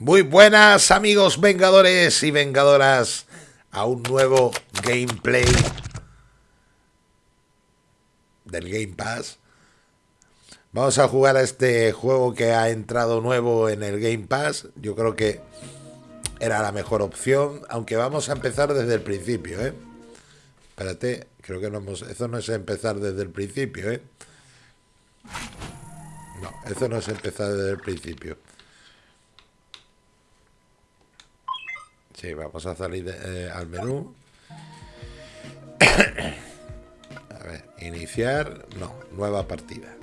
Muy buenas amigos vengadores y vengadoras a un nuevo gameplay del Game Pass. Vamos a jugar a este juego que ha entrado nuevo en el Game Pass. Yo creo que era la mejor opción, aunque vamos a empezar desde el principio, ¿eh? Espérate, creo que no hemos... Eso no es empezar desde el principio, ¿eh? No, eso no es empezar desde el principio. Sí, vamos a salir eh, al menú. a ver, iniciar. No, nueva partida.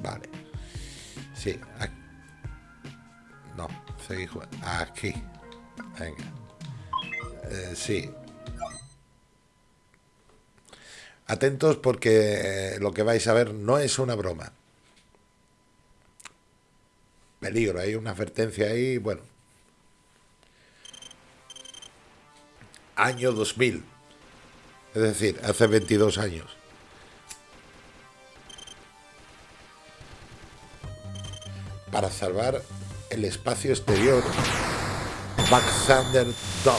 Vale. Sí. No, seguir jugando. Aquí. Venga. Eh, sí. Atentos porque eh, lo que vais a ver no es una broma. Peligro, hay una advertencia ahí, bueno. Año 2000. Es decir, hace 22 años. Para salvar el espacio exterior, Back Thunder 2.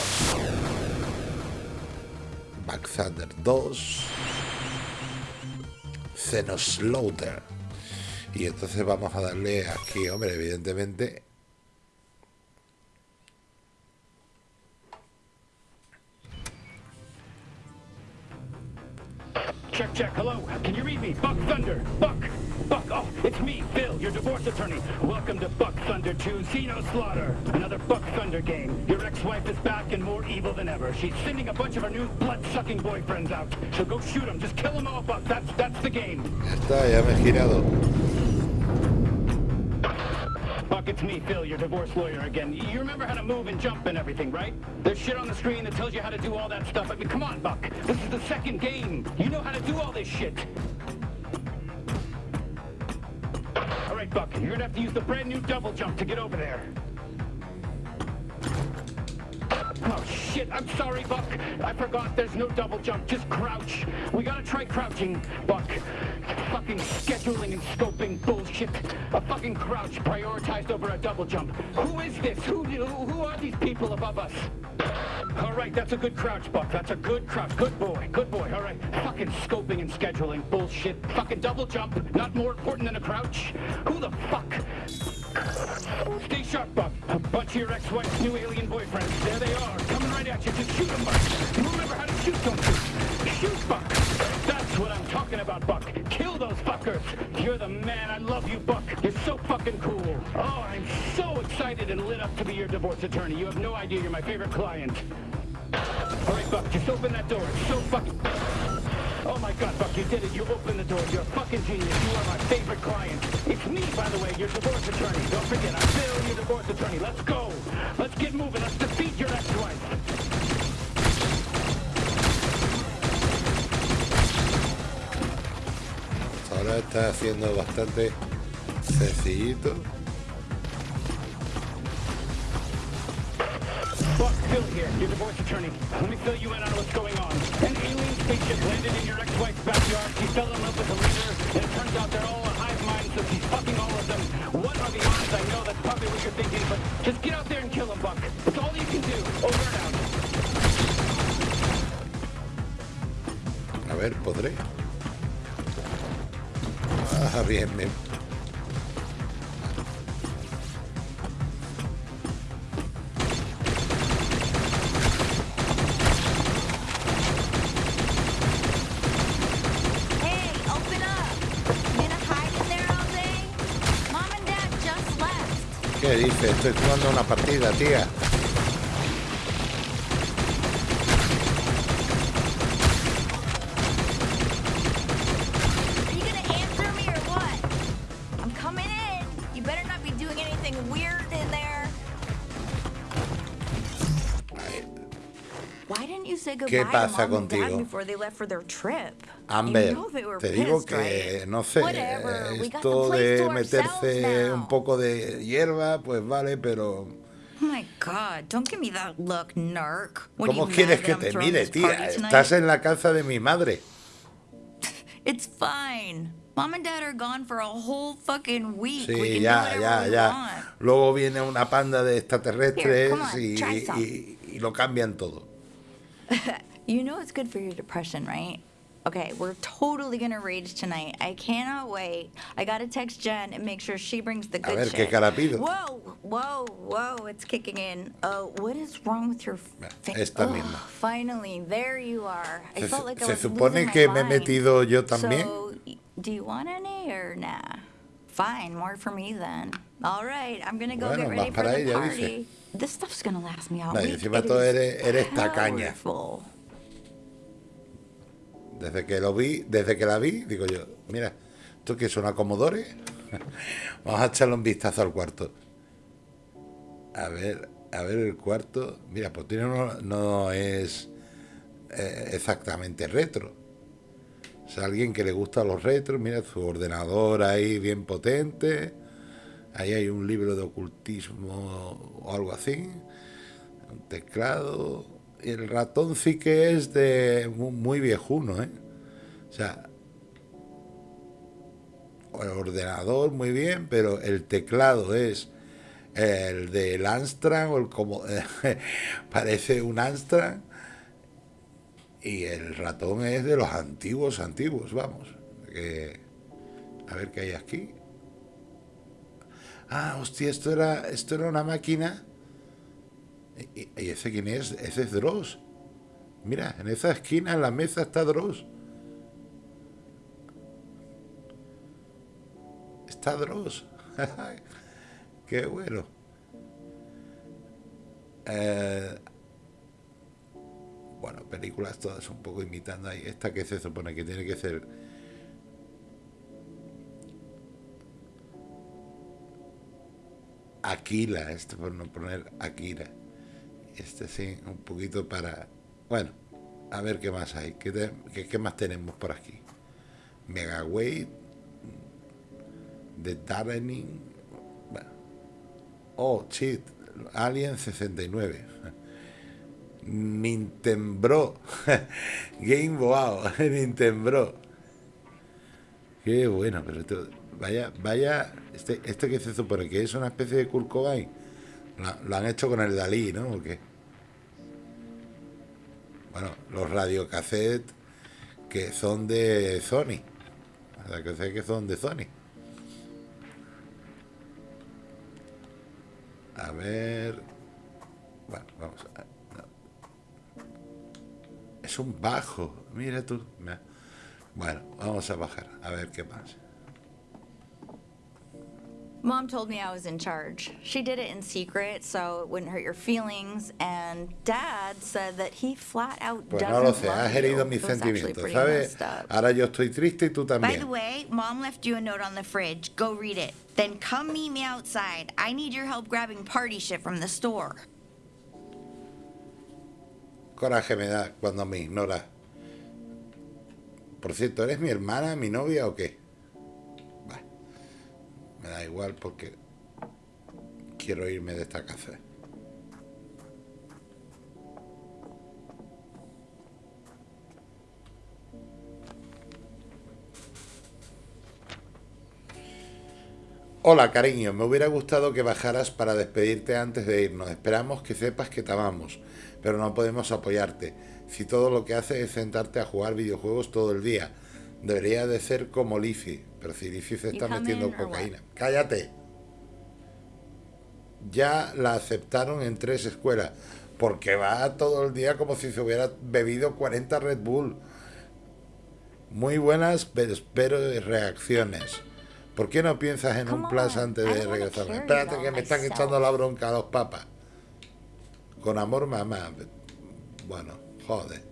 Back Thunder 2. Xenoslaughter. Y entonces vamos a darle aquí, hombre, evidentemente. Check, check, hello. Can you read me? Buck Thunder. Buck. Buck. Oh, it's me, Phil, your divorce attorney. Welcome to Buck Thunder 2 Xeno Slaughter. Another Buck Thunder game. Your ex-wife is back and more evil than ever. She's sending a bunch of her new blood-sucking boyfriends out. So go shoot them. Just kill them all, Buck. That's, that's the game. Ya está, ya me he girado. It's me, Phil, your divorce lawyer again. You remember how to move and jump and everything, right? There's shit on the screen that tells you how to do all that stuff. I mean, come on, Buck. This is the second game. You know how to do all this shit. All right, Buck, you're gonna have to use the brand new double jump to get over there. Oh, shit, I'm sorry, Buck. I forgot there's no double jump, just crouch. We gotta try crouching, Buck. Fucking scheduling and scoping bullshit. A fucking crouch prioritized over a double jump. Who is this? Who, who, who are these people above us? All right, that's a good crouch, Buck. That's a good crouch. Good boy, good boy. All right. Fucking scoping and scheduling bullshit. Fucking double jump. Not more important than a crouch. Who the fuck? Stay sharp, Buck. A bunch of your ex-wife's new alien boyfriends. There they are, coming right at you. Just shoot them, Buck. You remember how to shoot, don't you? Shoot, Buck. That's what I'm talking about, Buck. Kill those fuckers. You're the man. I love you, Buck. You're so fucking cool. Oh, I'm so excited and lit up to be your divorce attorney. You have no idea. You're my favorite client. All right, Buck. Just open that door. It's so fucking... Oh my god, Buck, you did it. You opened the door. You're a fucking genius. You are my favorite client. It's me, by the way, your divorce attorney. Don't forget, I'm Phil, your divorce attorney. Let's go. Let's get moving. Let's defeat your ex-wife. Ahora está haciendo bastante sencillito. Buck, Phil here, your divorce attorney. Let me fill you in on what's going on. An alien spaceship landed in your ex-wife's backyard. She fell in love with the leader, and it turns out they're all a hive mind, so she's fucking all of them. What are the odds? I know that's probably what you're thinking, but just get out there and kill them, Buck. It's all you can do. Over and out. A ver, podré. Ah, bien. dice? Estoy jugando una partida, tía. ¿Qué pasa contigo? Amber, te digo que, no sé, esto de meterse un poco de hierba, pues vale, pero... ¿Cómo quieres que te mire, tía? Estás en la calza de mi madre. Sí, ya, ya, ya. Luego viene una panda de extraterrestres y, y, y lo cambian todo. You know it's good for your depression, right? Okay, we're totally gonna rage tonight. I cannot wait. I gotta text Jen and make sure she brings the good ver, shit. ¿qué cara pido? Whoa, whoa, whoa! It's kicking in. Oh, what is wrong with your face? Esta misma. Finally, there you are. I Se, felt like I se was supone losing que my me he mind. metido yo también. So, y- do you want any or nah? Fine, more for me then. All right, I'm gonna go Bueno, get ready for para the ella, party. dice. This stuff's gonna last me all No, y week. encima It todo is eres- eres tacaña. powerful. Desde que lo vi, desde que la vi, digo yo, mira, ¿esto qué es una Commodore? Vamos a echarle un vistazo al cuarto. A ver, a ver el cuarto. Mira, pues tiene no es eh, exactamente retro. O sea, alguien que le gusta los retros, mira su ordenador ahí bien potente. Ahí hay un libro de ocultismo o algo así. Un teclado. El ratón sí que es de mu- muy viejuno, ¿eh? O sea, el ordenador muy bien, pero el teclado es el del Amstrad o el como parece un Amstrad y el ratón es de los antiguos antiguos, vamos. Que, a ver qué hay aquí. Ah, hostia, esto era esto era una máquina ¿Y, ese quién es? Ese es Dross. Mira, en esa esquina, en la mesa, está Dross. Está Dross. Qué bueno. Eh, bueno, películas todas un poco imitando ahí. Esta que se supone que tiene que ser... Aquila, este por no poner Akira. Este sí, un poquito para... Bueno, a ver qué más hay. ¿Qué, qué- qué más tenemos por aquí? Megaweight, The Darrening... Bueno. Oh, shit. Alien 69. Nintendo. Game Wow. Nintendo. Qué bueno, pero esto- vaya, vaya, este, este que se supone que es una especie de Kurt lo, han hecho con el Dalí, ¿no? Bueno, los radiocassettes que son de Sony, que son de Sony. A ver, bueno, vamos a... no. Es un bajo, mira tú. Bueno, vamos a bajar, a ver qué más. Mom told me I was in charge. She did it in secret so it wouldn't hurt your feelings. And Dad said that he flat out Pues doesn't no lo sé, love has herido mis It was actually sentimientos, ¿sabes? Ahora yo estoy triste y tú By the way, Mom left you a note on the fridge. Go read it. Then come meet me outside. I need your help grabbing party shit from the store. Coraje me da cuando me ignoras. Por cierto, ¿eres mi hermana, mi novia o qué? Me da igual porque quiero irme de esta casa. Hola, cariño. Me hubiera gustado que bajaras para despedirte antes de irnos. Esperamos que sepas que te amamos, pero no podemos apoyarte. Si todo lo que haces es sentarte a jugar videojuegos todo el día, debería de ser como Lizzie. Pero si Lizzie se está metiendo cocaína. ¡Cállate! Ya la aceptaron en tres escuelas, porque va todo el día como si se hubiera bebido 40 Red Bull. Muy buenas, pero reacciones. ¿Por qué no piensas en un on, antes de regresar? Espérate que me están echando la bronca a los papas. Con amor, mamá. Bueno, joder.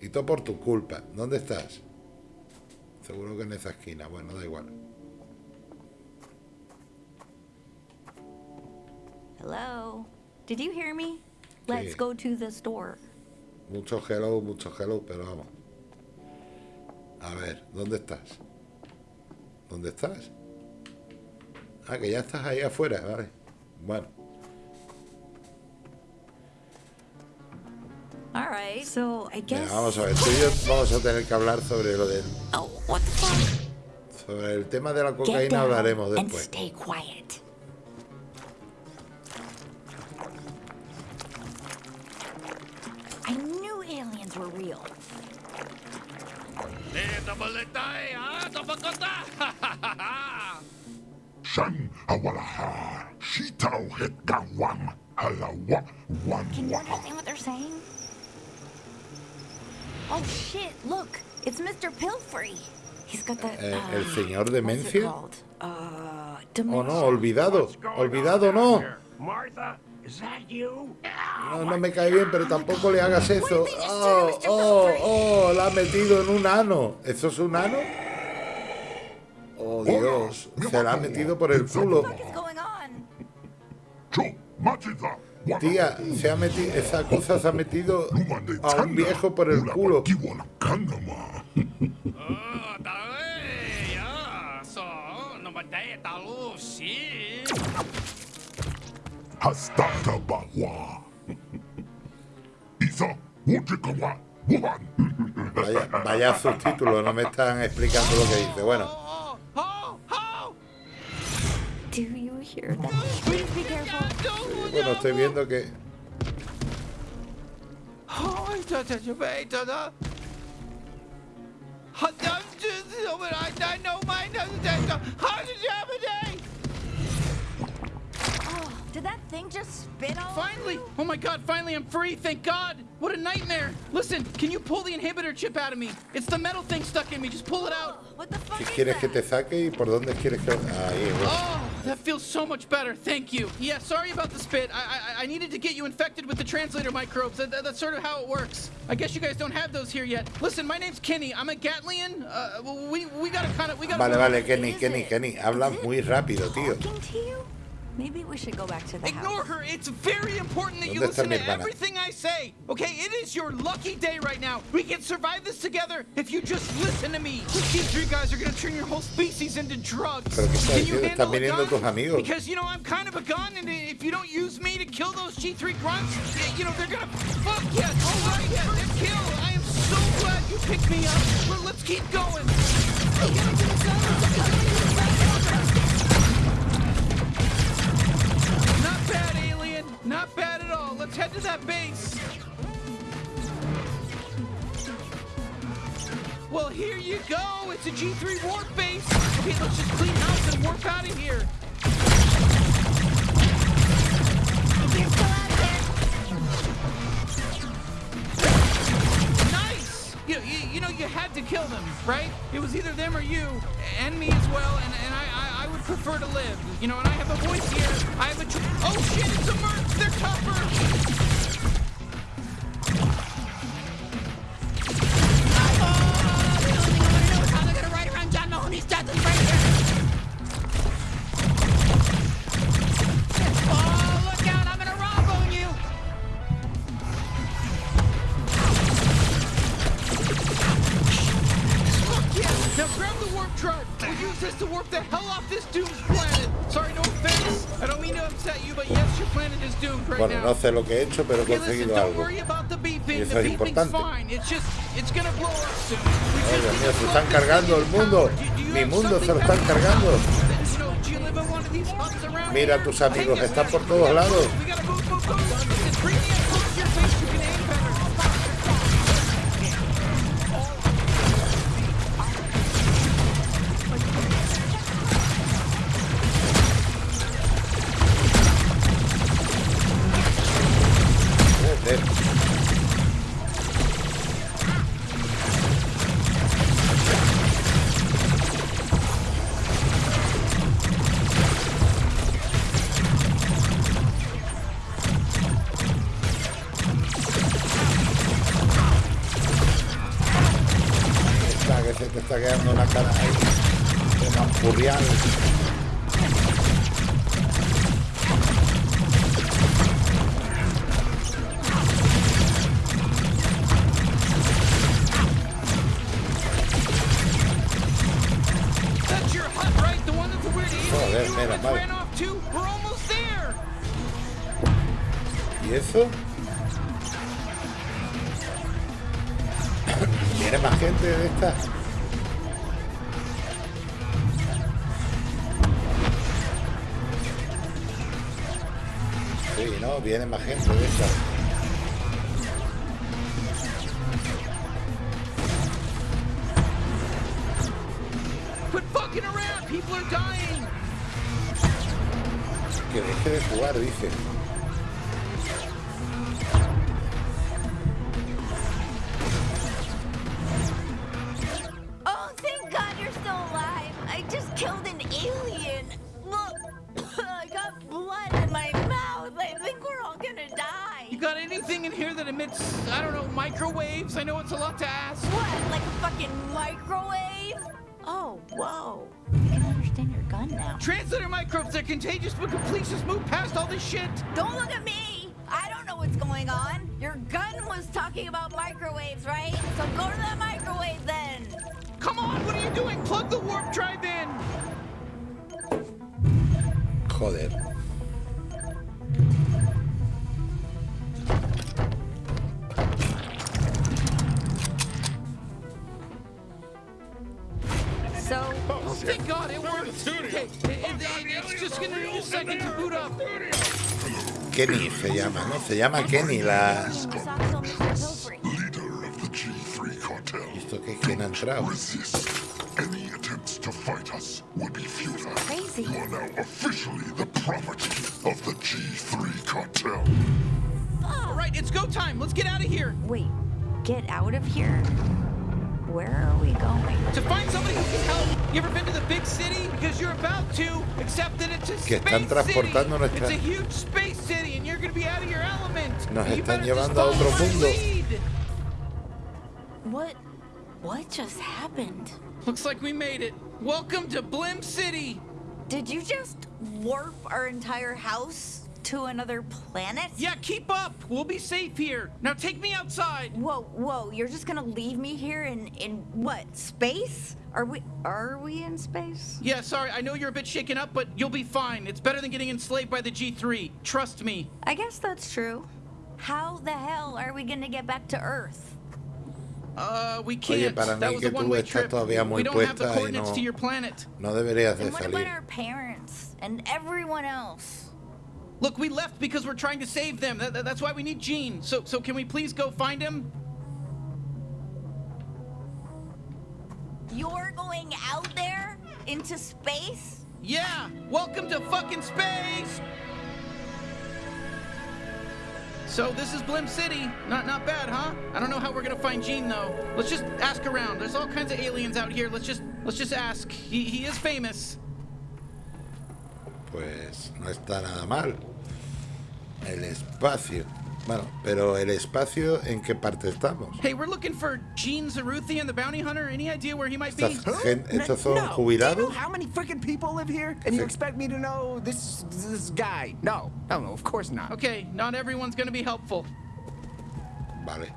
Y todo por tu culpa. ¿Dónde estás? Seguro que en esa esquina. Bueno, da igual. Hello? Did you hear me? Let's Sí. go to the store. Mucho hello, mucho hello, pero vamos. A ver, ¿dónde estás? ¿Dónde estás? Ah, que ya estás ahí afuera, vale. Bueno, mira, vamos a ver. Tú y yo vamos a tener que hablar sobre lo del Oh, what the fuck? Sobre el tema de la cocaína hablaremos and después. stay quiet. I knew aliens were real. Shan awalaha, shitao het gawam, halawa, wan Can you wa. understand what they're saying? Oh shit! Look, it's Mr. Pilfrey. He's got that. Eh, uh, el señor what's it demencia? called? Uh, Oh no, olvidado. Olvidado no. Martha, is that you? No, no me cae bien, pero tampoco le hagas eso. Oh, oh, oh, la ha metido en un ano. ¿Eso es un ano? Oh, Dios. Se la ha metido por el culo. Tía, se ha metido, esa cosa se ha metido a un viejo por el culo. Isa. Vaya, vaya subtítulo, no me están explicando lo que dice. Bueno, Do you hear that? Please be careful. Bueno, estoy viendo que Oh, did that thing just spit all over Finally! you? Oh my god, finally I'm free, thank god! What a nightmare! Listen, can you pull the inhibitor chip out of me? It's the metal thing stuck in me, just pull it out! What the fuck si is quieres que that? te saque y por dónde quieres que ahí. bueno. Oh, that feels so much better, thank you. Yeah, sorry about the spit. I I, I needed to get you infected with the translator microbes. That, that- that's sort of how it works. I guess you guys don't have those here yet. Listen, my name's Kenny. I'm a Gatlian. Uh, we we gotta kind of we gotta. Vale, vale, Kenny, Kenny, it- Kenny, is hablas muy rápido, tío. Talking to you? Maybe we should go back to the Ignore house. her. It's very important that you listen to everything I say. Okay, it is your lucky day right now. We can survive this together if you just listen to me. These three guys are gonna turn your whole species into drugs. Pero qué Can you handle Están a gun? tus amigos. Because you know I'm kind of a gun, and if you don't use me to kill those G3 grunts, eh, you know they're gonna fuck yeah, all right, yeah, they're killed. I am so glad you picked me up. Well, let's keep going. Not bad at all. Let's head to that base. Well, here you go. It's a G3 warp base. Okay, let's just clean house and warp out of here. You, you, you know, you had to kill them, right? It was either them or you, and me as well. And, and I, I, I would prefer to live. You know, and I have a voice here. I have a. Oh shit! It's a merc. They're tougher. Oh, lo que he hecho, pero he conseguido algo. Y eso es importante. Dios mío, se están cargando el mundo. Mi mundo se lo están cargando. Mira, tus amigos están por todos lados. viene más gente de esta. Que deje de jugar, dice. Microbes, they're contagious, but can please just move past all this shit? Don't look at me. I don't know what's going on. Your gun was talking about microwaves, right? So go to the microwave then. Come on, what are you doing? Plug the warp drive in. Joder. Kenny se llama, ¿no? Se llama Kenny la... Saxo, Mr. Pilfrey. Leader of the G3 cartel. ¿Y esto qué? ¿Quién ha entrado? Any attempts to fight us would be futile. Crazy. You are now officially the property of the G3 cartel. All right, it's go time. Let's get out of here. Wait, get out of here? Where are we going? To find somebody who can help. You ever been to the big city? Because you're about to, except that it's a Que space están city. nuestra- It's a huge space city, and you're gonna be out of your element. Nos You están just llevando a otro mundo. lead. What? What just happened? Looks like we made it. Welcome to Blim City. Did you just warp our entire house to another planet? Yeah, keep up. We'll be safe here. Now take me outside. Whoa, whoa, you're just gonna leave me here in in what? Space? Are we are we in space? Yeah, sorry, I know you're a bit shaken up, but you'll be fine. It's better than getting enslaved by the G3. Trust me. I guess that's true. How the hell are we gonna get back to Earth? Uh, we can't. para that mí was que a tú one-way estás trip. todavía muy we don't have the puesta y coordinates no- to your planet. No deberías de And what about our parents and everyone else? Look, we left because we're trying to save them. That, that- that's why we need Gene. So, so can we please go find him? You're going out there into space? Yeah. Welcome to fucking space. So this is Blim City. Not not bad, huh? I don't know how we're gonna find Gene though. Let's just ask around. There's all kinds of aliens out here. Let's just let's just ask. He he is famous. Pues no está nada mal. El espacio. Bueno, pero el espacio, ¿en qué parte estamos? Hey, we're looking for Gene Zaruthian, the bounty hunter. Any idea where he might be? Estos son no. Do you know jubilados. how many freaking people live here? And you expect me to know this this guy? No, no, no, of course not. Okay, not everyone's gonna be helpful. Vale.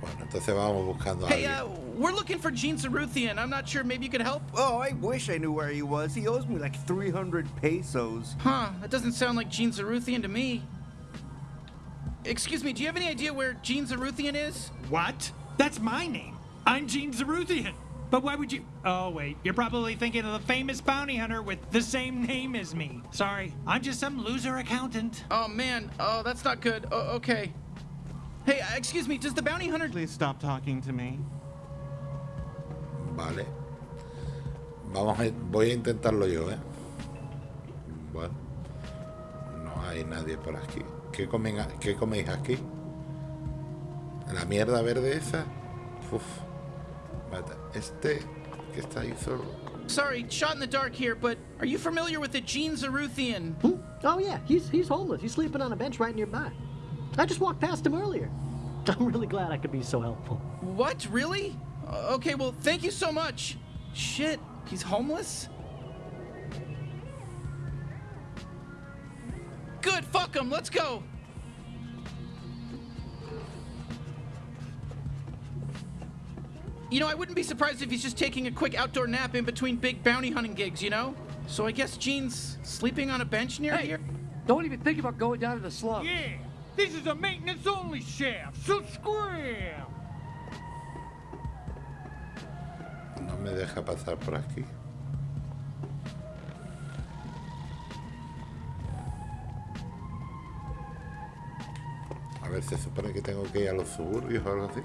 Bueno, entonces vamos buscando a Hey, alguien. uh, we're looking for Gene Zaruthian. I'm not sure. Maybe you could help. Oh, I wish I knew where he was. He owes me like 300 pesos. Huh? That doesn't sound like Gene Zaruthian to me. Excuse me. Do you have any idea where Gene Zaruthian is? What? That's my name. I'm Gene Zaruthian. But why would you? Oh, wait. You're probably thinking of the famous bounty hunter with the same name as me. Sorry, I'm just some loser accountant. Oh man. Oh, that's not good. Oh, okay. Hey, uh, excuse me. Does the bounty hunter? Please stop talking to me. Vale. Vamos a, voy a intentarlo yo, ¿eh? Bueno. No hay nadie por aquí. ¿Qué, comen, qué coméis aquí? ¿La mierda verde esa? Uf. Mata. Este que está ahí solo. Sorry, shot in the dark here, but are you familiar with the Gene Zaruthian? Oh yeah, he's he's homeless. He's sleeping on a bench right nearby. I just walked past him earlier. I'm really glad I could be so helpful. What? Really? Uh, okay. Well, thank you so much. Shit. He's homeless. Good. Fuck him. Let's go. You know, I wouldn't be surprised if he's just taking a quick outdoor nap in between big bounty hunting gigs, you know? So I guess Gene's sleeping on a bench near here? Don't even think about going down to the slum. Yeah, This is a maintenance only shaft, so scram! No me deja pasar por aquí. A ver, se supone que tengo que ir a los suburbios o algo así.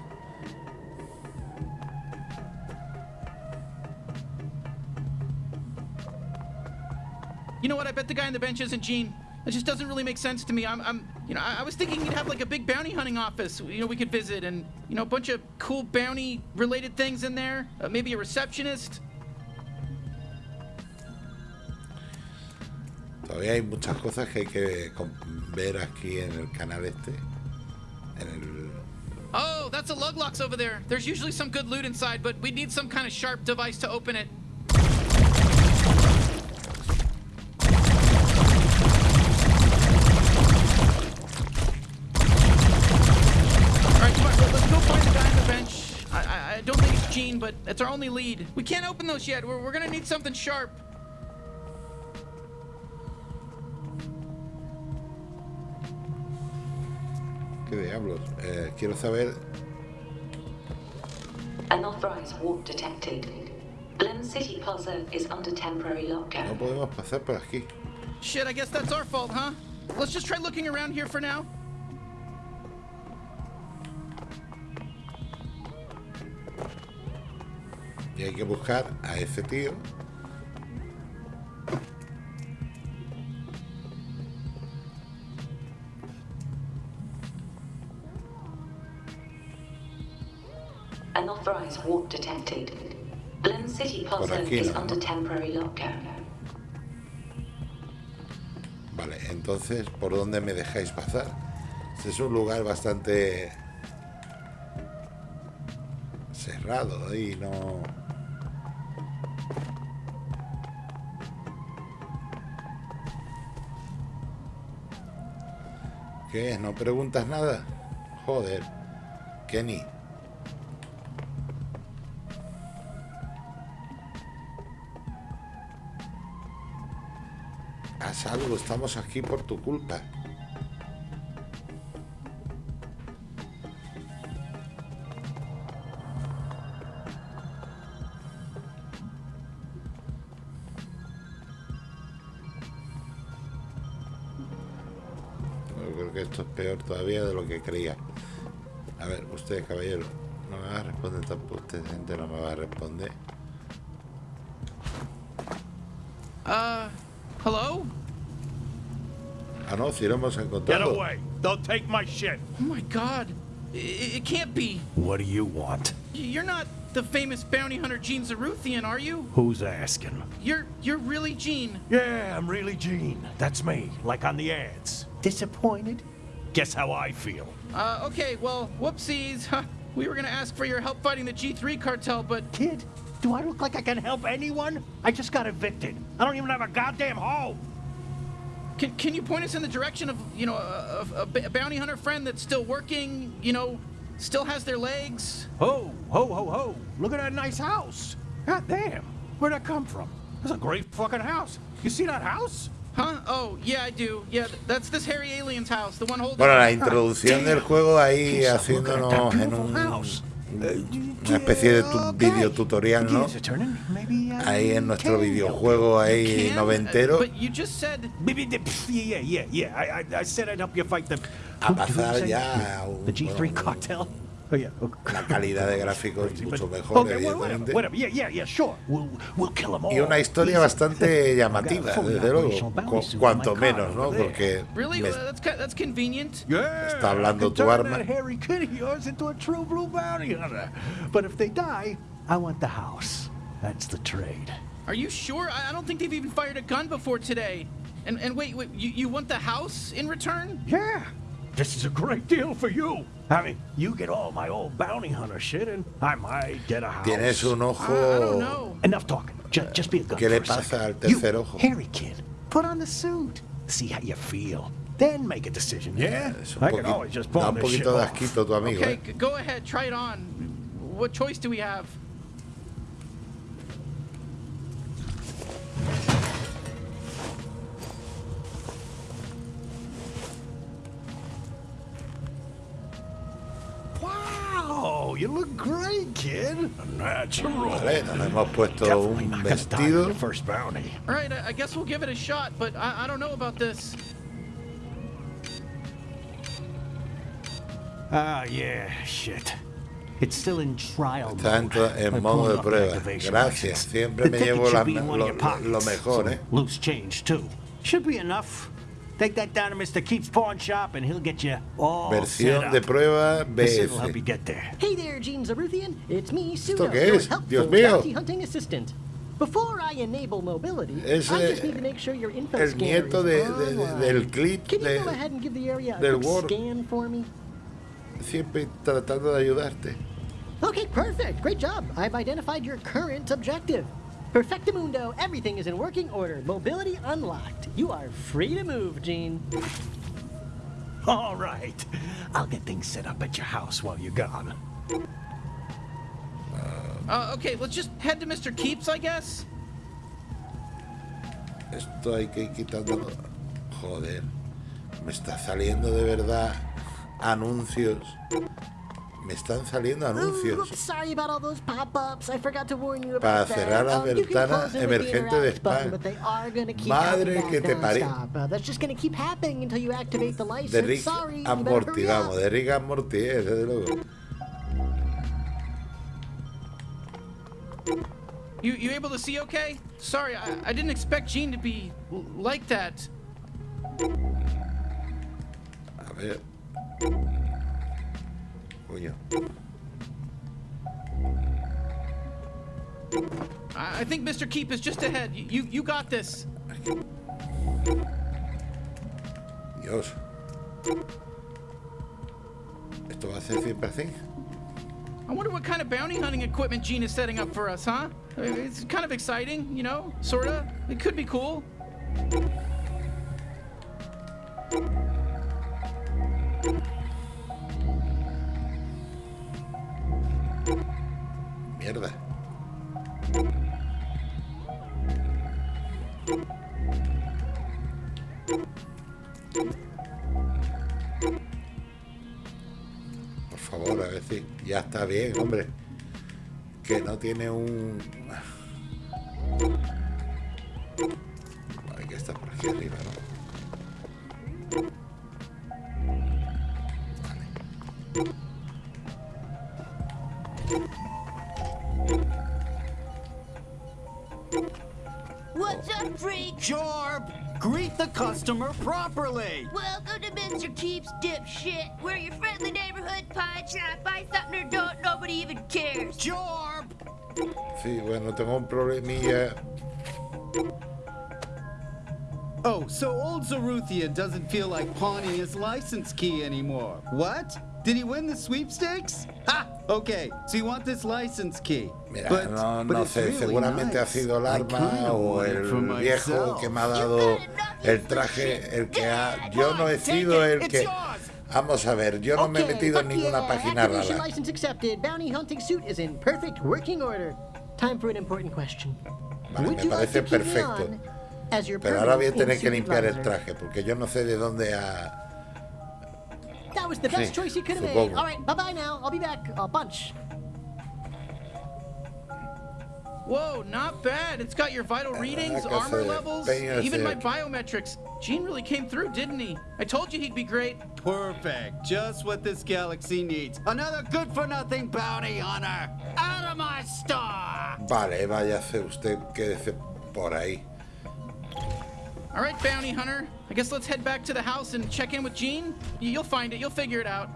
You know what? I bet the guy on the bench isn't Gene. It just doesn't really make sense to me. I'm, I'm you know, I, I was thinking you'd have like a big bounty hunting office, you know, we could visit and, you know, a bunch of cool bounty related things in there. Uh, maybe a receptionist. Todavía hay muchas cosas que hay que ver aquí en el canal este. En el... Oh, that's a Luglox over there. There's usually some good loot inside, but we need some kind of sharp device to open it. Gene, but it's our only lead. We can't open those yet. We're, we're gonna need something sharp. ¿Qué diablos? Eh, quiero saber... Unauthorized warp detected. Blim City Plaza is under temporary lockdown. No podemos pasar por aquí. Shit, I guess that's our fault, huh? Let's just try looking around here for now. Que buscar a ese tío. Unauthorized warp detected. Glen City Plaza aquí, is ¿no? under temporary lockdown. Vale, entonces, ¿por dónde me dejáis pasar? Este es un lugar bastante cerrado y no... ¿Qué? ¿No preguntas nada? Joder, Kenny. Haz algo, estamos aquí por tu culpa. Que esto es peor todavía de lo que creía. A ver, usted, caballero, no me va a responder tampoco. Usted, gente, no me va a responder. Uh, hello? Ah, no, si lo hemos Get encontrado. away. Don't take my shit. Oh my god. It, it can't be. What do you want? You're not the famous bounty hunter Gene Zaruthian, are you? Who's asking? You're you're really Gene. Yeah, I'm really Gene. That's me, like on the ads. Disappointed? Guess how I feel. Uh, okay, well, whoopsies. We were gonna ask for your help fighting the G3 cartel, but Kid, do I look like I can help anyone? I just got evicted. I don't even have a goddamn home. can, can you point us in the direction of, you know, a bounty hunter friend that's still working, you know, still has their legs? Ho, ho, ho, ho. Look at that nice house. God damn. Where'd that come from? That's a great fucking house. You see that house? Bueno, la introducción del juego ahí haciéndonos en un una especie de tu video tutorial, ¿no? Ahí en nuestro videojuego ahí noventero. A pasar ya a un, la calidad de gráficos es mucho mejor, okay, evidentemente. Y una historia bastante llamativa, desde luego. Cuanto menos, ¿no? Porque me está hablando tu arma. Are you sure? I don't think they've even fired a gun before today. And, and wait, wait you, you want the house in return? Yeah. This is a great deal for you. I mean, you get all my old bounty hunter shit, and I might get a house. tienes un I, I don't know. Enough talking. Just, just be a good ¿Qué le pasa al tercer you, ojo? hairy kid, put on the suit. See how you feel. Then make a decision, yeah? Es un I can always just da pawn un this shit poquito de asquito tu amigo. Okay, ¿eh? go ahead, try it on. What choice do we have? You look great, kid. Natural. Vale, nos hemos puesto Definitely un not gonna vestido. the first bounty. All right, I, I guess we'll give it a shot, but I, I don't know about this. Ah, yeah, shit. It's still in trial Está en, mode. en modo de prueba. Gracias. Siempre The me llevo la- be in one lo, of your pockets. lo mejor, ¿eh? Loose change, too. Should be enough. Take that down to Mr. Keith's pawn shop and he'll get you all set Versión up. de prueba This will help you get there. Hey there, Gene Zaruthian. It's me, Pseudo, ¿Esto qué your es? helpful Dios mío. bounty hunting assistant. Before I enable mobility, Es, I just need to make sure your info el scanner nieto is de- de- de- del clip Can you de- go ahead and give the area a del quick Word. scan for me? Siempre tratando de ayudarte. Okay, perfect. Great job. I've identified your current objective. Perfectamundo, everything is in working order. Mobility unlocked. You are free to move, Gene. All right. I'll get things set up at your house while you're gone. Uh, okay, let's just head to Mr. Keeps, I guess. Esto hay que ir quitándolo. Joder. Me está saliendo de verdad anuncios. Me están saliendo anuncios. Para cerrar las ventanas emergentes de spam. Madre que te paré. De Rick and vamos, de Rick and desde luego. You, you able to see okay? Sorry, I, I didn't expect Gene to be like that. A ver. I, I think Mr. Keep is just ahead. You you, you got this. Dios. ¿Esto va a ser siempre así? I wonder what kind of bounty hunting equipment Gene is setting up for us, huh? It's kind of exciting, you know, sorta. It could be cool. Bien, hombre. Que no tiene un... Que estar por aquí arriba, ¿no? What's up, freak? Jorb, greet the customer properly. Welcome to Mr. Keeps Dipshit. We're your friendly neighborhood pawn shop. Buy something or don't, nobody even cares. Jorb! Sí, bueno, tengo un problemilla. Oh, so old Zaruthian doesn't feel like pawning his license key anymore. What? Did he win the sweepstakes? Ha! Okay, so you want this license key. Mira, But- no, sé, really seguramente ha sido el I arma o el viejo myself. que me ha dado el traje, el que ha... Yo no he sido el que... Vamos a ver, yo no me he Okay, metido en ninguna yeah, página rara. license accepted. Bounty hunting suit is in perfect working order. Time for an important question. Vale, me parece perfecto. Pero ahora voy a tener que limpiar el traje, porque yo no sé de dónde ha... That was the best choice you could have made. All right, bye bye now. I'll be back a bunch. Whoa, not bad. It's got your vital readings, que armor se levels, empeña even my biometrics. Gene really came through, didn't he? I told you he'd be great. Perfect. Just what this galaxy needs. Another good for nothing bounty hunter. Out of my store! Vale, váyase usted, quédese por ahí. All right, bounty hunter. I guess let's head back to the house and check in with Gene. You'll find it. You'll figure it out.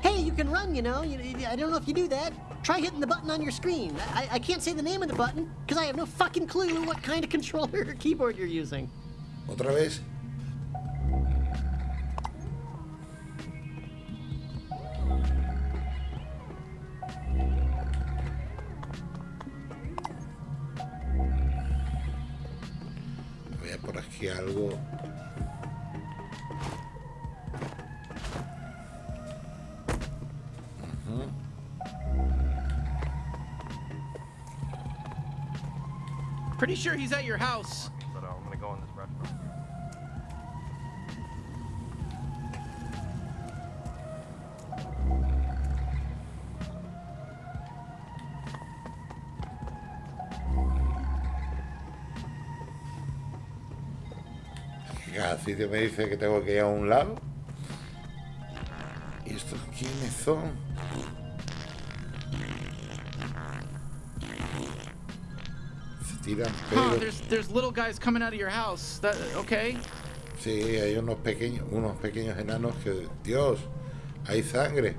Hey, you can run, you know. You, you- I don't know if you do that. Try hitting the button on your screen. I, I can't say the name of the button because I have no fucking clue what kind of controller or keyboard you're using. ¿Otra vez? Sure he's at your house. But uh, I'm gonna go in this restaurant. Cada sitio me dice que tengo que ir a un lado. ¿Y estos quiénes son? Se tiran Huh, ah, there's there's little guys coming out of your house. That okay? Sí, hay unos pequeños, unos pequeños enanos que. Dios, hay sangre.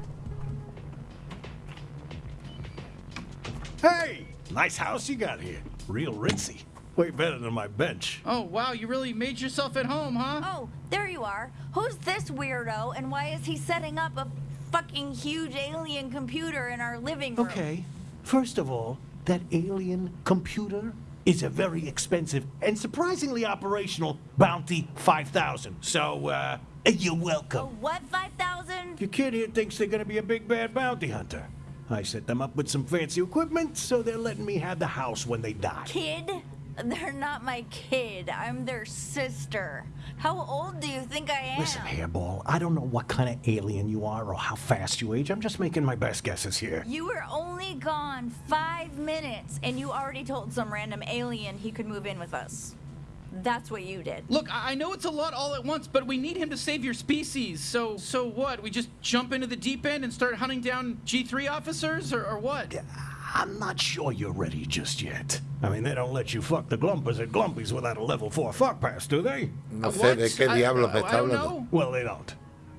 Hey! Nice house you got here. Real ritzy. Way better than my bench. Oh wow, you really made yourself at home, huh? Oh, there you are. Who's this weirdo and why is he setting up a fucking huge alien computer in our living room? Okay. First of all, that alien computer is a very expensive and surprisingly operational Bounty 5000. So, uh, you're welcome. What, 5,000? Your kid here thinks they're gonna be a big bad bounty hunter. I set them up with some fancy equipment, so they're letting me have the house when they die. Kid? They're not my kid. I'm their sister. How old do you think I am? Listen, Hairball, I don't know what kind of alien you are or how fast you age. I'm just making my best guesses here. You were only gone five minutes, and you already told some random alien he could move in with us. That's what you did. Look, I I know it's a lot all at once, but we need him to save your species. So, so what? We just jump into the deep end and start hunting down G3 officers, or, or what? I'm not sure you're ready just yet. I mean, they don't let you fuck the Glumpers at Glumpies without a level 4 fuck pass, do they? No sé de qué diablos me está hablando. Well, they don't.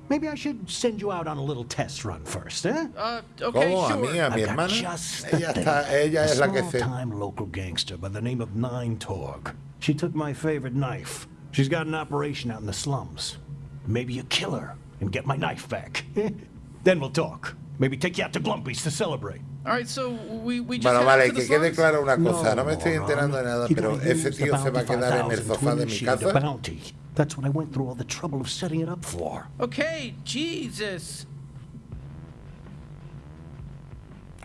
Maybe I should send you out on a little test run first, eh? Uh, ¿Cómo? ¿A mí? ¿A mi I've got hermana? just the Ella, thing. está, ella a es la que se... small-time local gangster by the name of Nine Torg. She took my favorite knife. She's got an operation out in the slums. Maybe you kill her and get my knife back. then we'll talk. Maybe take you out to Glumpies to celebrate. All right, so we, we just Bueno, vale, que quede clara una cosa. No me estoy enterando de nada, pero ese tío se va a quedar en el 5000 sofá de mi casa. That's what I went through all the trouble of setting it up for. Okay, Jesus.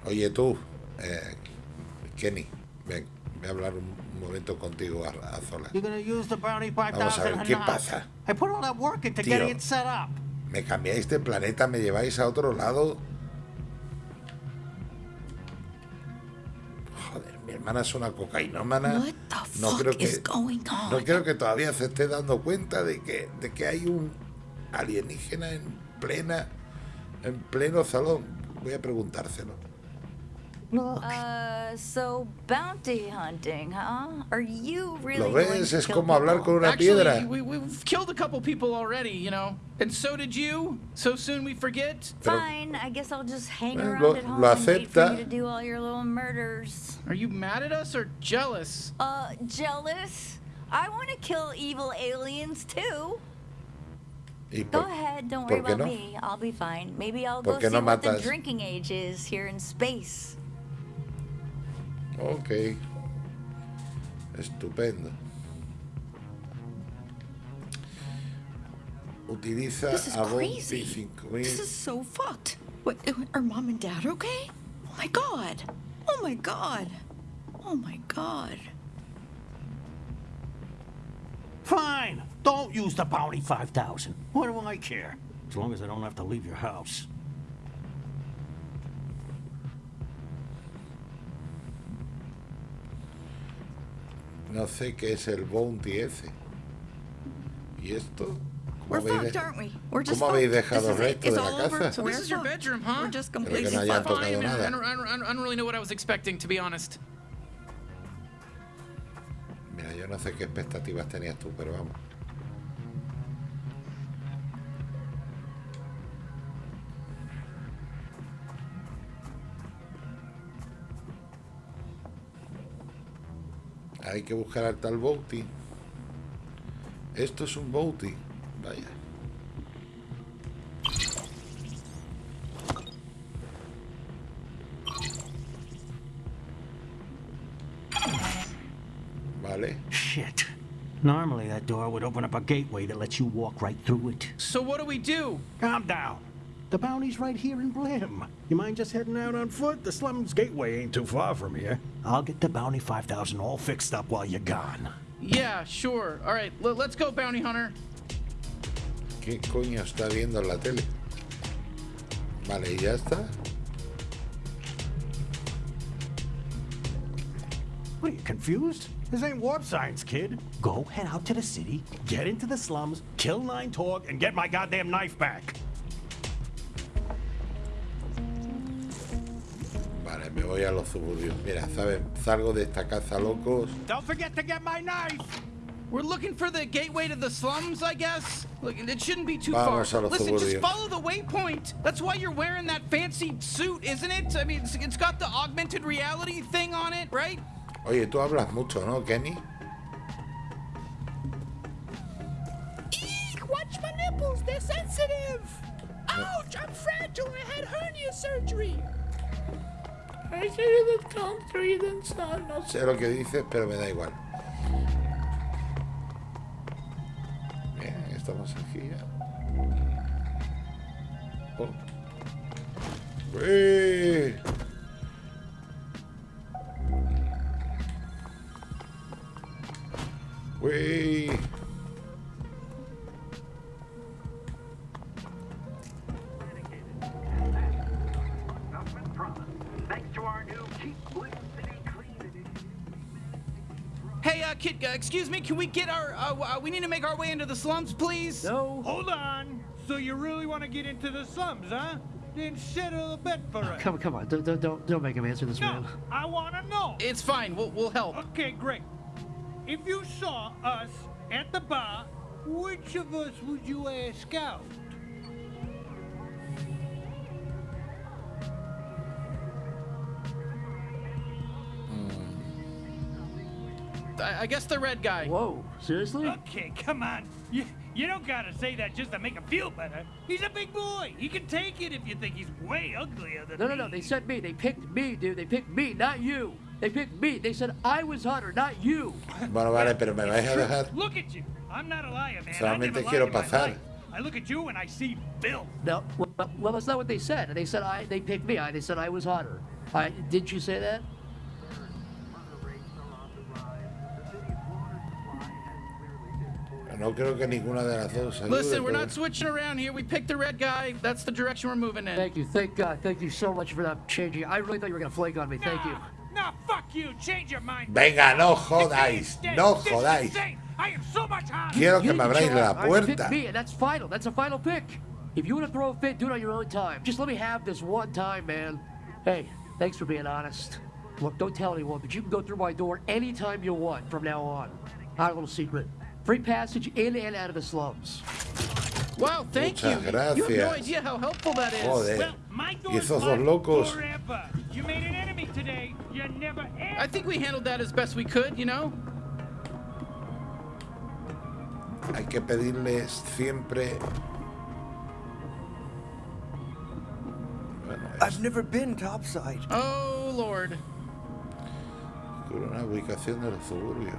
Oye tú, eh, Kenny, ven, voy a hablar un momento contigo a, a solas. You're gonna use the bounty Vamos a ver, 5000 ¿qué pasa? I put all that work into Tío. getting it set up. ¿Me cambiáis de planeta? ¿Me lleváis a otro lado? Hermana es una cocainómana. No creo que? No creo que todavía se esté dando cuenta de que, de que hay un alienígena en plena, en pleno salón. Voy a preguntárselo. Uh, so bounty hunting, huh? Are you really ¿Lo going ves? to Es kill como hablar con una Actually, piedra. we, we've killed a couple people already, you know. And so did you. So soon we forget. Pero- Fine, I guess I'll just hang Eh, around lo- at home lo and wait for acepta. you to do all your little murders. Are you mad at us or jealous? Uh, jealous? I want to kill evil aliens too. ¿Y Go ahead, don't worry about no? me. I'll be fine. Maybe I'll go see no what the drinking age is here in space. Ok. Estupendo. Utiliza This is a Bounty crazy. 5000. This is so fucked. What, are mom and dad okay? Oh my god. Oh my god. Oh my god. Fine. Don't use the bounty 5000. What do I care? As long as I don't have to leave your house. No sé qué es el Bounty ese. ¿Y esto? We're ¿Cómo habéis, fucked, de- aren't we? We're just ¿cómo habéis fucked. dejado el resto de la casa? So this is your bedroom, huh? We're just Pero que completely no hayan fucked. tocado Fine. I, nada. don't, I, don't, I don't- I don't really know what I was expecting, to be honest. Mira, yo no sé qué expectativas tenías tú, pero vamos. Hay que buscar al tal Bounty. Esto es un Bounty. Vaya. Vale. Shit. Normally that door would open up a gateway that lets you walk right through it. So what do we do? Calm down. The bounty's right here in Blim. You mind just heading out on foot? The slums gateway ain't too far from here. I'll get the bounty 5000 all fixed up while you're gone. Yeah, sure. All right, l- let's go, bounty hunter. ¿Qué coño está viendo en la tele? Vale, y ya está. What are you, confused? This ain't warp science, kid. Go head out to the city, get into the slums, kill Nine Torg, and get my goddamn knife back. Me voy a los suburbios. Mira, ¿sabes? Salgo de esta casa locos. Don't forget to get my knife. We're looking for the gateway to the slums, I guess. Look, it shouldn't be too Vamos far. Listen, just follow the waypoint. That's why you're wearing that fancy suit, isn't it? I mean, it's, it's got the augmented reality thing on it, right? Oye, tú hablas mucho, ¿no, Kenny? Eek, watch my nipples, they're sensitive. Ouch, I'm fragile, I had hernia surgery. I see the country, then son. No Sé lo que dices, pero me da igual. Bien, estamos aquí ya. Uh, uh, we need to make our way into the slums, please? No. Hold on. So you really want to get into the slums, huh? Then settle a bet for us. Come, on, come on, don't, don't, don't, don't make him answer this, No, man. I want to know. It's fine, we'll, we'll help. Okay, great. If you saw us at the bar, which of us would you ask out? I, I guess the red guy. Whoa, seriously? Okay, come on. You, you don't gotta say that just to make him feel better. He's a big boy. He can take it if you think he's way uglier than No, no, me. no. They said me. They picked me, dude. They picked me, not you. They picked me. They said I was hotter, not you. Bueno, vale, pero me vais a dejar. Look at you. I'm not a liar, man. I Solamente never quiero in my pasar. life. I look at you and I see Bill. No, well, well, that's not what they said. They said I. They picked me. I. They said I was hotter. I, didn't you say that? No creo que ninguna de las dos ayude. Listen, we're not switching around here. We picked the red guy. That's the direction we're moving in. Thank you. Thank God. Thank you so much for that changing. I really thought you were gonna flake on me. Thank you. Nah, fuck you. Change your mind. Venga, no This jodáis, is dead. no This is jodáis. insane. I am so much harder. Quiero que You me abráis la up. All right, you picked puerta. me, and that's final. That's a final pick. If you want to throw a fit, do it on your own time. Just let me have this one time, man. Hey, thanks for being honest. Look, don't tell anyone, but you can go through my door anytime you want from now on. Our little secret. Free passage in and out of the slums. Wow, thank Muchas you. You have no gracias. idea how helpful that is. Joder. Well, my Y esos dos locos. Forever. You made an enemy today. You never I think we handled that as best we could, you know? Hay que pedirles siempre. Bueno, I've never been topside. Oh, Lord. es una ubicación de los suburbios.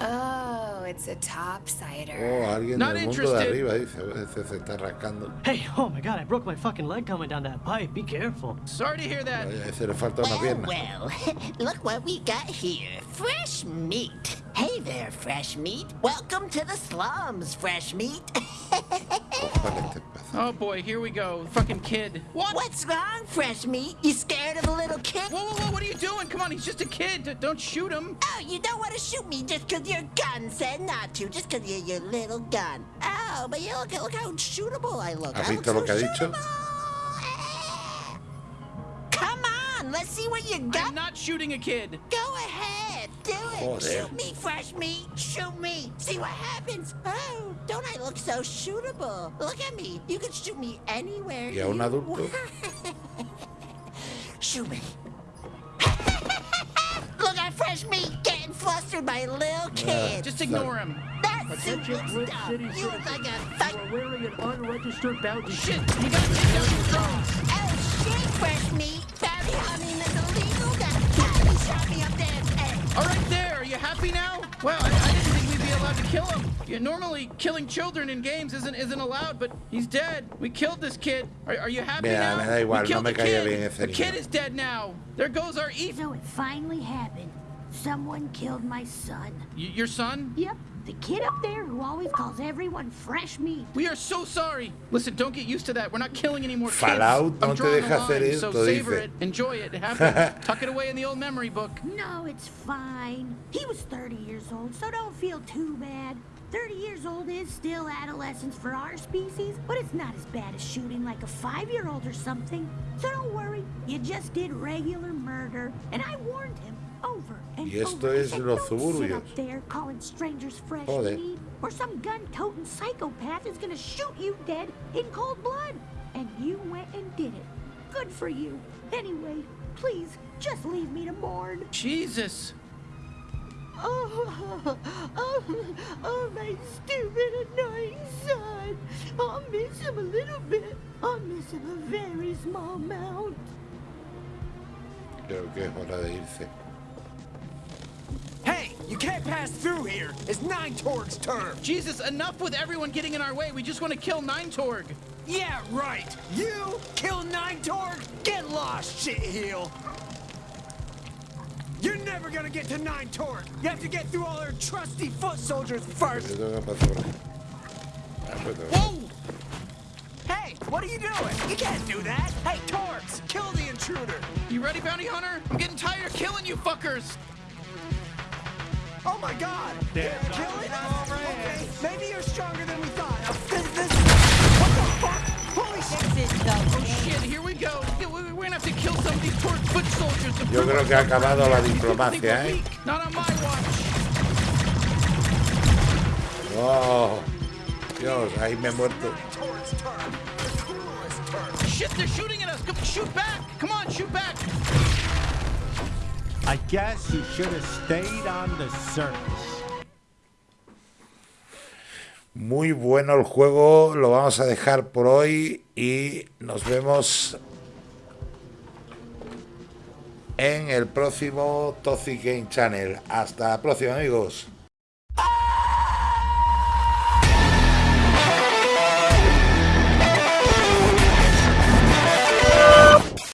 Oh, it's a topsider. Oh, alguien Not del mundo de interested. arriba dice, "Ese se está rascando. Hey, oh my god, I broke my fucking leg coming down that pipe. Be careful. Sorry to hear that. Vaya, ese le falta una oh, pierna. Well, look what we got here. Fresh meat. Hey there, fresh meat. Welcome to the slums, fresh meat. Oh boy, here we go. Fucking kid. What? What's wrong, fresh meat? You scared of a little kid? Whoa, whoa, whoa, what are you doing? Come on, he's just a kid. D- Don't shoot him. Oh, you don't want to shoot me just 'cause your gun said not to, just 'cause you're your little gun. Oh, but you look, look how shootable I look. ¿Has I look visto lo so que ha dicho? Eh. Come on, let's see what you got. I'm not shooting a kid. Go ahead, do it. Oh, Joder. Shoot me, fresh meat. Shoot me. See what happens. Oh, don't I look so shootable? Look at me. You can shoot me anywhere. Y a un you adulto. shoot me. look at fresh meat getting flustered by a little kid. Just ignore him. That's Attention, super Flint stuff. City. You look like a fuck. You are wearing an unregistered bounty Shit, you gotta take down your phones. Oh shit, fresh meat. Bounty hunting is illegal. That he shot me up there. Hey, All right, there. Are you happy now? Well, I, I didn't think we'd be allowed to kill him. Yeah, normally, killing children in games isn't isn't allowed, but he's dead. We killed this kid. Are, are you happy Mira, now? me da igual, we no killed me the caía kid. bien ese The niño. kid is dead now. There goes our Ethan. So it finally happened. Someone killed my son. Y- your son? Yep, The kid up there who always calls everyone fresh meat. We are so sorry. Listen, don't get used to that. We're not killing any more kids. Fallout I'm no te drawing a deja hacer line, so savor dice. it, enjoy it. It. Tuck it away in the old memory book. No, it's fine. He was 30 years old, so don't feel too bad. 30 years old is still adolescence for our species, but it's not as bad as shooting like a five-year-old or something. So don't worry, you just did regular murder, and I warned him over and Y esto over. I es said, los "Don't sit suburbios. up there calling strangers fresh Joder. meat, or some gun-toting psychopath is gonna shoot you dead in cold blood. And you went and did it. Good for you. Anyway, please, just leave me to mourn. Jesus. Oh, oh, oh, my stupid, annoying son. I'll miss him a little bit. I'll miss him a very small amount. Creo que es hora de irse. Hey, you can't pass through here. It's Nine Torg's turn. Jesus, enough with everyone getting in our way. We just want to kill Nine Torg. Yeah, right. You kill Nine Torg? Get lost, shitheel. You're never gonna get to Nine Torg. You have to get through all her trusty foot soldiers first. Yo tengo que pasar por aquí. Pues no. Whoa! Hey, what are you doing? You can't do that. Hey, Torgs, kill the intruder. You ready, Bounty Hunter? I'm getting tired of killing you fuckers. Oh my God! You're killing us? Okay, maybe you're stronger than we thought. This, this, what the fuck? Holy shit! Oh shit, here we go. We- We're gonna have to kill some of these Torg foot soldiers. to Yo prove creo our que ha acabado la think diplomacia, we're ¿eh? weak. Not on my watch. Oh, Dios, ahí me he muerto. Shit, they're shooting at us. Come, shoot back. Come on, shoot back. I guess you should have stayed on the surface. Muy bueno el juego, lo vamos a dejar por hoy y nos vemos en el próximo Toxic Game Channel. Hasta la próxima amigos.